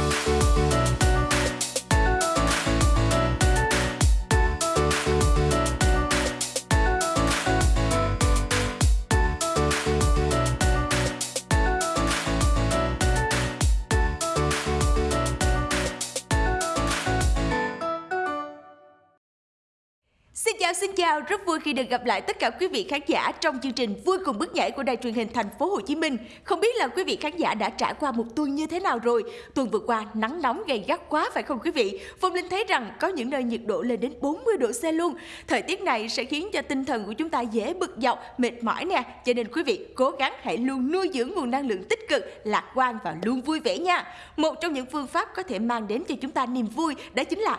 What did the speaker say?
Thank you. Xin chào xin chào, rất vui khi được gặp lại tất cả quý vị khán giả trong chương trình Vui cùng bước nhảy của Đài truyền hình thành phố Hồ Chí Minh. Không biết là quý vị khán giả đã trải qua một tuần như thế nào rồi? Tuần vừa qua nắng nóng gay gắt quá phải không quý vị? Phong Linh thấy rằng có những nơi nhiệt độ lên đến 40 độ C luôn. Thời tiết này sẽ khiến cho tinh thần của chúng ta dễ bực dọc, mệt mỏi nè. Cho nên quý vị cố gắng hãy luôn nuôi dưỡng nguồn năng lượng tích cực, lạc quan và luôn vui vẻ nha. Một trong những phương pháp có thể mang đến cho chúng ta niềm vui đó chính là